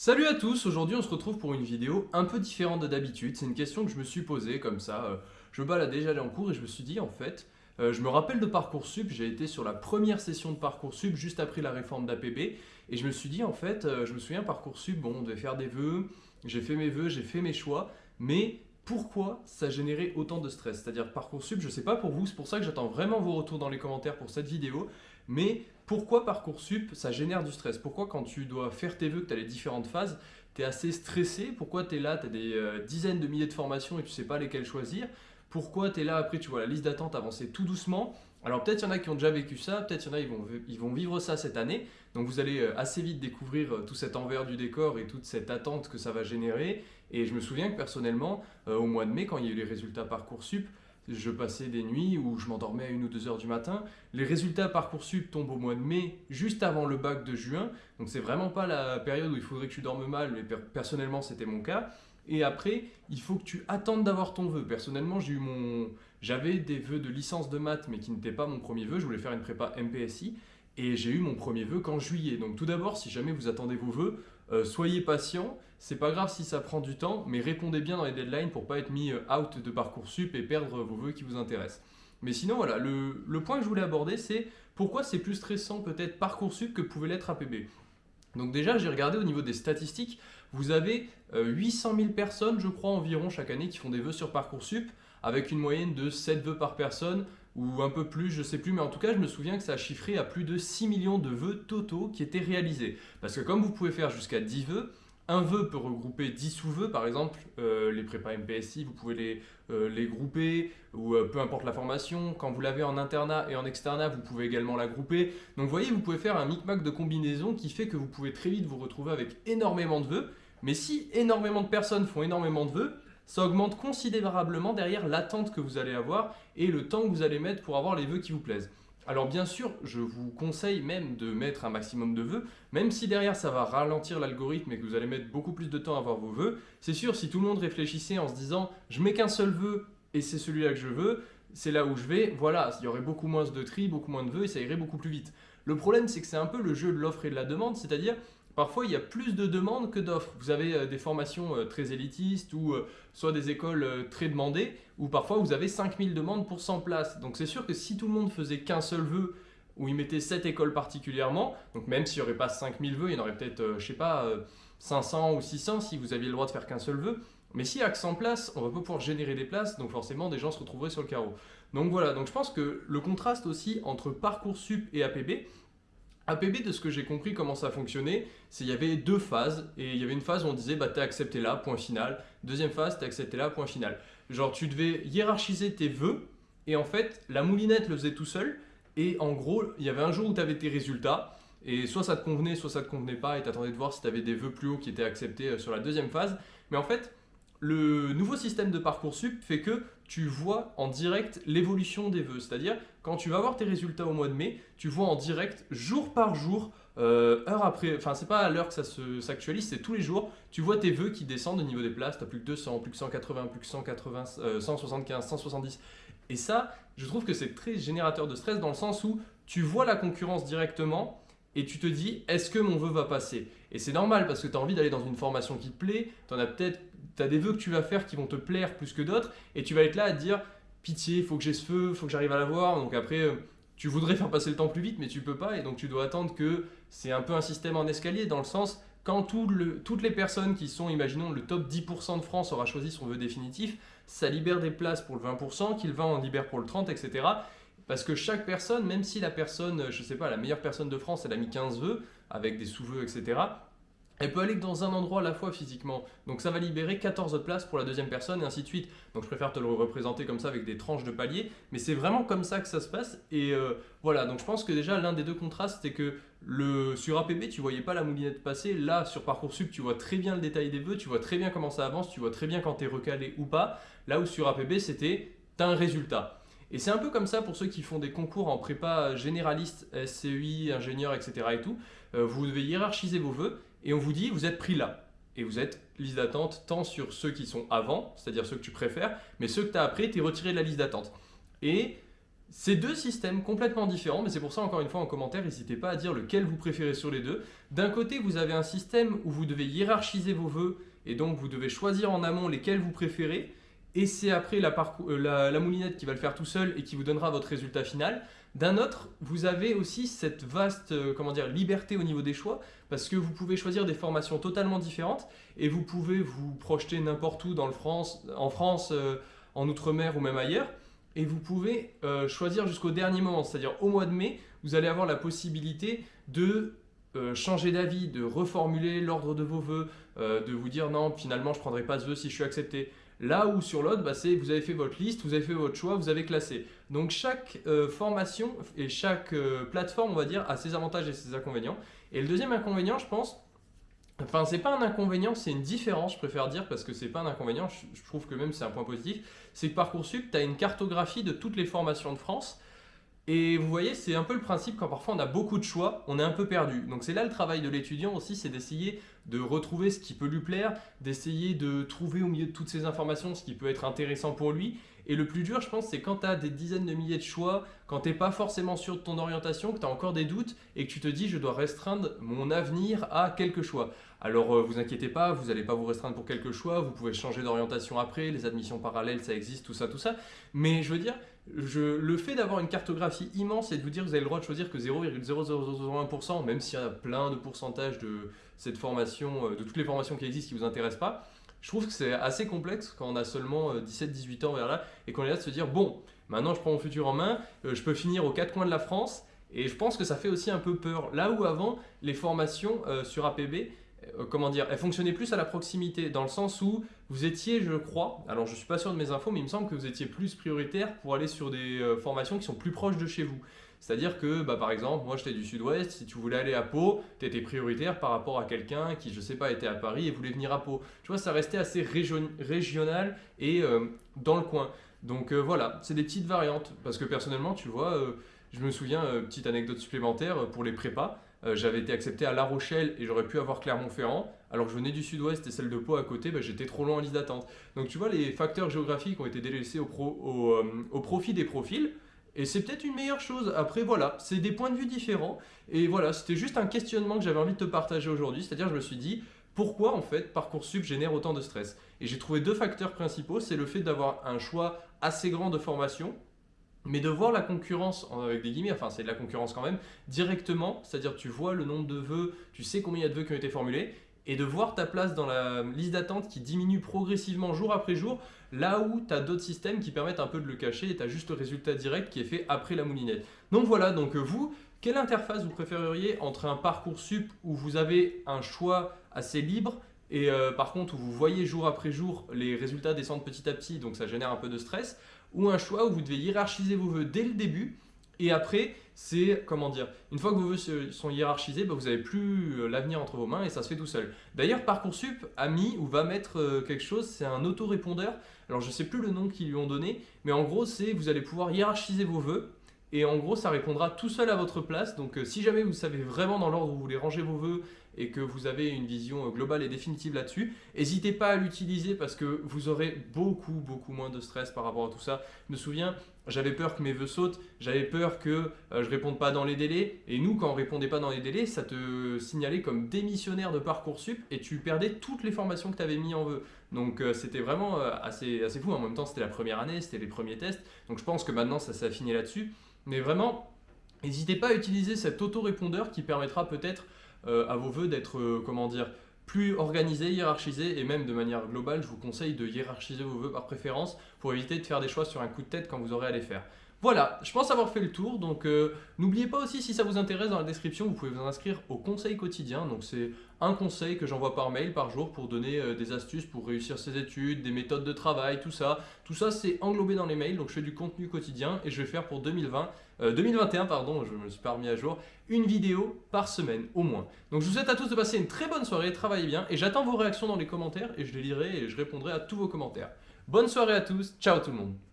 Salut à tous, aujourd'hui on se retrouve pour une vidéo un peu différente de d'habitude. C'est une question que je me suis posée comme ça. euh, Je me baladais, j'allais en cours et je me suis dit en fait, euh, je me rappelle de Parcoursup, j'ai été sur la première session de Parcoursup juste après la réforme d'APB et je me suis dit en fait, euh, je me souviens Parcoursup, bon on devait faire des vœux, j'ai fait mes vœux, j'ai fait mes choix, mais pourquoi ça générait autant de stress? C'est-à-dire Parcoursup, je sais pas pour vous, c'est pour ça que j'attends vraiment vos retours dans les commentaires pour cette vidéo, mais pourquoi Parcoursup ça génère du stress? Pourquoi quand tu dois faire tes vœux, que tu as les différentes phases, tu es assez stressé? Pourquoi tu es là, tu as des euh, dizaines de milliers de formations et tu sais pas lesquelles choisir? Pourquoi tu es là, après tu vois la liste d'attente avancer tout doucement? Alors peut-être il y en a qui ont déjà vécu ça, peut-être il y en a ils vont, ils vont vivre ça cette année, donc vous allez euh, assez vite découvrir euh, tout cet envers du décor et toute cette attente que ça va générer. Et je me souviens que personnellement, au mois de mai, quand il y a eu les résultats Parcoursup, je passais des nuits où je m'endormais à 1 ou 2 heures du matin. Les résultats Parcoursup tombent au mois de mai, juste avant le bac de juin. Donc c'est vraiment pas la période où il faudrait que tu dormes mal, mais per- personnellement c'était mon cas. Et après, il faut que tu attendes d'avoir ton vœu. Personnellement, j'ai eu mon... j'avais des vœux de licence de maths, mais qui n'étaient pas mon premier vœu. Je voulais faire une prépa MPSI. Et j'ai eu mon premier vœu qu'en juillet. Donc tout d'abord, si jamais vous attendez vos vœux, euh, soyez patient. C'est pas grave si ça prend du temps, mais répondez bien dans les deadlines pour pas être mis euh, out de Parcoursup et perdre vos vœux qui vous intéressent. Mais sinon, voilà, le, point que je voulais aborder, c'est pourquoi c'est plus stressant peut-être Parcoursup que pouvait l'être APB. Donc déjà, j'ai regardé au niveau des statistiques, vous avez euh, 800 000 personnes, je crois, environ chaque année qui font des vœux sur Parcoursup, avec une moyenne de 7 vœux par personne, ou un peu plus, je sais plus, mais en tout cas, je me souviens que ça a chiffré à plus de 6 millions de vœux totaux qui étaient réalisés. Parce que comme vous pouvez faire jusqu'à 10 vœux, un vœu peut regrouper 10 sous-vœux, par exemple, euh, les prépas MPSI, vous pouvez les, euh, les grouper, ou euh, peu importe la formation. Quand vous l'avez en internat et en externat, vous pouvez également la grouper. Donc vous voyez, vous pouvez faire un micmac de combinaisons qui fait que vous pouvez très vite vous retrouver avec énormément de vœux. Mais si énormément de personnes font énormément de vœux, ça augmente considérablement derrière l'attente que vous allez avoir et le temps que vous allez mettre pour avoir les vœux qui vous plaisent. Alors bien sûr, je vous conseille même de mettre un maximum de vœux, même si derrière ça va ralentir l'algorithme et que vous allez mettre beaucoup plus de temps à avoir vos vœux. C'est sûr, si tout le monde réfléchissait en se disant « je mets qu'un seul vœu et c'est celui-là que je veux », c'est là où je vais, voilà, il y aurait beaucoup moins de tri, beaucoup moins de vœux et ça irait beaucoup plus vite. Le problème, c'est que c'est un peu le jeu de l'offre et de la demande, c'est-à-dire Parfois, il y a plus de demandes que d'offres. Vous avez euh, des formations euh, très élitistes ou euh, soit des écoles très demandées, ou parfois vous avez 5000 demandes pour 100 places. Donc c'est sûr que si tout le monde faisait qu'un seul vœu, où il mettait cette école particulièrement, donc même s'il n'y aurait pas 5000 vœux, il y en aurait peut-être, je sais pas, euh, 500 ou 600 si vous aviez le droit de faire qu'un seul vœu. Mais s'il n'y a que 100 places, on va pas pouvoir générer des places, donc forcément des gens se retrouveraient sur le carreau. Donc voilà, donc je pense que le contraste aussi entre Parcoursup et APB, APB, de ce que j'ai compris comment ça fonctionnait, c'est qu'il y avait deux phases, et il y avait une phase où on disait bah t'es accepté là, point final. Deuxième phase, t'es accepté là, point final. Genre tu devais hiérarchiser tes vœux, et en fait la moulinette le faisait tout seul, et en gros il y avait un jour où tu avais tes résultats, et soit ça te convenait, soit ça te convenait pas, et t'attendais de voir si tu avais des vœux plus hauts qui étaient acceptés euh, sur la deuxième phase. Mais en fait, le nouveau système de Parcoursup fait que tu vois en direct l'évolution des vœux. C'est-à-dire, quand tu vas voir tes résultats au mois de mai, tu vois en direct, jour par jour, euh, heure après, enfin c'est pas à l'heure que ça se- s'actualise, c'est tous les jours, tu vois tes vœux qui descendent au niveau des places, tu plus que 200, plus que 180, plus que 180, euh, 175, 170. Et ça, je trouve que c'est très générateur de stress dans le sens où tu vois la concurrence directement et tu te dis, est-ce que mon vœu va passer? Et c'est normal parce que tu as envie d'aller dans une formation qui te plaît, tu as peut-être tu as des vœux que tu vas faire qui vont te plaire plus que d'autres et tu vas être là à te dire pitié, faut que j'ai ce feu, faut que j'arrive à l'avoir. Donc après, euh, tu voudrais faire passer le temps plus vite, mais tu peux pas et donc tu dois attendre que c'est un peu un système en escalier dans le sens quand toutes les personnes qui sont, imaginons, le top 10% de France aura choisi son vœu définitif, ça libère des places pour le 20%, qui le 20 en libère pour le 30, etc. Parce que chaque personne, même si la personne, je sais pas, la meilleure personne de France, elle a mis 15 vœux, avec des sous-vœux, etc., elle peut aller que dans un endroit à la fois physiquement. Donc ça va libérer 14 places pour la deuxième personne et ainsi de suite. Donc je préfère te le représenter comme ça avec des tranches de paliers. Mais c'est vraiment comme ça que ça se passe. Et euh, voilà, donc je pense que déjà l'un des deux contrastes, c'est que le, sur APB, tu voyais pas la moulinette passer. Là, sur Parcoursup, tu vois très bien le détail des vœux, tu vois très bien comment ça avance, tu vois très bien quand tu es recalé ou pas. Là où sur APB, c'était tu as un résultat. Et c'est un peu comme ça pour ceux qui font des concours en prépa généraliste, SCI, ingénieur, etc. et tout. Euh, vous devez hiérarchiser vos vœux et on vous dit vous êtes pris là. Et vous êtes liste d'attente tant sur ceux qui sont avant, c'est-à-dire ceux que tu préfères, mais ceux que tu as après, tu es retiré de la liste d'attente. Et C'est deux systèmes complètement différents, mais c'est pour ça, encore une fois, en commentaire, n'hésitez pas à dire lequel vous préférez sur les deux. D'un côté, vous avez un système où vous devez hiérarchiser vos vœux, et donc vous devez choisir en amont lesquels vous préférez, et c'est après euh, la, moulinette qui va le faire tout seul et qui vous donnera votre résultat final. D'un autre, vous avez aussi cette vaste euh, comment dire, liberté au niveau des choix parce que vous pouvez choisir des formations totalement différentes et vous pouvez vous projeter n'importe où dans le France, en France, euh, en Outre-mer ou même ailleurs et vous pouvez choisir jusqu'au dernier moment, c'est-à-dire au mois de mai, vous allez avoir la possibilité de changer d'avis, de reformuler l'ordre de vos vœux, de vous dire non, finalement je prendrai pas ce vœu si je suis accepté. Là où sur l'autre, bah, c'est vous avez fait votre liste, vous avez fait votre choix, vous avez classé. Donc chaque euh, formation et chaque euh, plateforme, on va dire, a ses avantages et ses inconvénients. Et le deuxième inconvénient, je pense, enfin c'est pas un inconvénient, c'est une différence, je préfère dire, parce que c'est pas un inconvénient, je, trouve que même c'est un point positif, c'est que Parcoursup, tu as une cartographie de toutes les formations de France. Et vous voyez, c'est un peu le principe quand parfois on a beaucoup de choix, on est un peu perdu. Donc c'est là le travail de l'étudiant aussi, c'est d'essayer de retrouver ce qui peut lui plaire, d'essayer de trouver au milieu de toutes ces informations ce qui peut être intéressant pour lui. Et le plus dur, je pense, c'est quand tu as des dizaines de milliers de choix, quand tu n'es pas forcément sûr de ton orientation, que tu as encore des doutes et que tu te dis je dois restreindre mon avenir à quelques choix. Alors euh, vous inquiétez pas, vous n'allez pas vous restreindre pour quelques choix, vous pouvez changer d'orientation après, les admissions parallèles ça existe, tout ça, tout ça. Mais je veux dire, le fait d'avoir une cartographie immense et de vous dire que vous avez le droit de choisir que 0,0001%, même s'il y a plein de pourcentages de cette formation, euh, de toutes les formations qui existent qui ne vous intéressent pas, je trouve que c'est assez complexe quand on a seulement 17-18 euh, ans vers là et qu'on est là de se dire bon, maintenant je prends mon futur en main, je peux finir aux quatre coins de la France et je pense que ça fait aussi un peu peur. Là où avant, les formations sur APB, comment dire, elles fonctionnaient plus à la proximité dans le sens où vous étiez, je crois, alors je ne suis pas sûr de mes infos, mais il me semble que vous étiez plus prioritaire pour aller sur des euh, formations qui sont plus proches de chez vous. C'est-à-dire que, bah, par exemple, moi j'étais du sud-ouest, si tu voulais aller à Pau, tu étais prioritaire par rapport à quelqu'un qui, je sais pas, était à Paris et voulait venir à Pau. Tu vois, ça restait assez régional et euh, dans le coin. Donc euh, voilà, c'est des petites variantes. Parce que personnellement, tu vois, je me souviens, petite anecdote supplémentaire pour les prépas, j'avais été accepté à La Rochelle et j'aurais pu avoir Clermont-Ferrand alors que je venais du sud-ouest et celle de Pau à côté, bah, j'étais trop loin en liste d'attente. Donc tu vois, les facteurs géographiques ont été délaissés au, euh, profit des profils, et c'est peut-être une meilleure chose. Après, voilà, c'est des points de vue différents, et voilà, c'était juste un questionnement que j'avais envie de te partager aujourd'hui, c'est-à-dire je me suis dit, pourquoi en fait Parcoursup génère autant de stress? Et j'ai trouvé deux facteurs principaux, c'est le fait d'avoir un choix assez grand de formation, mais de voir la concurrence, avec des guillemets, enfin c'est de la concurrence quand même, directement, c'est-à-dire tu vois le nombre de vœux, tu sais combien il y a de vœux qui ont été formulés, et de voir ta place dans la liste d'attente qui diminue progressivement jour après jour, là où tu as d'autres systèmes qui permettent un peu de le cacher et tu as juste le résultat direct qui est fait après la moulinette. Donc voilà, donc euh, vous, quelle interface vous préféreriez entre un parcours sup où vous avez un choix assez libre et euh, par contre où vous voyez jour après jour les résultats descendre petit à petit, donc ça génère un peu de stress, ou un choix où vous devez hiérarchiser vos vœux dès le début et après, c'est, comment dire, une fois que vos vœux sont hiérarchisés, bah, vous n'avez plus euh, l'avenir entre vos mains et ça se fait tout seul. D'ailleurs, Parcoursup a mis ou va mettre euh, quelque chose, c'est un autorépondeur. Alors, je ne sais plus le nom qu'ils lui ont donné, mais en gros, c'est vous allez pouvoir hiérarchiser vos vœux et en gros, ça répondra tout seul à votre place. Donc, euh, si jamais vous savez vraiment dans l'ordre où vous voulez ranger vos vœux et que vous avez une vision globale et définitive là-dessus, n'hésitez pas à l'utiliser parce que vous aurez beaucoup, beaucoup moins de stress par rapport à tout ça. Je me souviens, j'avais peur que mes vœux sautent, j'avais peur que euh, je réponde pas dans les délais. Et nous, quand on répondait pas dans les délais, ça te signalait comme démissionnaire de Parcoursup et tu perdais toutes les formations que tu avais mis en vœux. Donc euh, c'était vraiment euh, assez, assez fou. En même temps, c'était la première année, c'était les premiers tests. Donc je pense que maintenant, ça s'est affiné là-dessus. Mais vraiment, n'hésitez pas à utiliser cet auto-répondeur qui permettra peut-être à vos vœux d'être, dire, plus organisé, hiérarchisé et même de manière globale, je vous conseille de hiérarchiser vos vœux par préférence pour éviter de faire des choix sur un coup de tête quand vous aurez à les faire. Voilà, je pense avoir fait le tour, donc euh, n'oubliez pas aussi si ça vous intéresse dans la description, vous pouvez vous inscrire au conseil quotidien, donc c'est un conseil que j'envoie par mail par jour pour donner euh, des astuces pour réussir ses études, des méthodes de travail, tout ça. Tout ça c'est englobé dans les mails, donc je fais du contenu quotidien et je vais faire pour 2020, 2021 euh, pardon, je me suis pas remis à jour, une vidéo par semaine au moins. Donc je vous souhaite à tous de passer une très bonne soirée, travaillez bien et j'attends vos réactions dans les commentaires et je les lirai et je répondrai à tous vos commentaires. Bonne soirée à tous, ciao tout le monde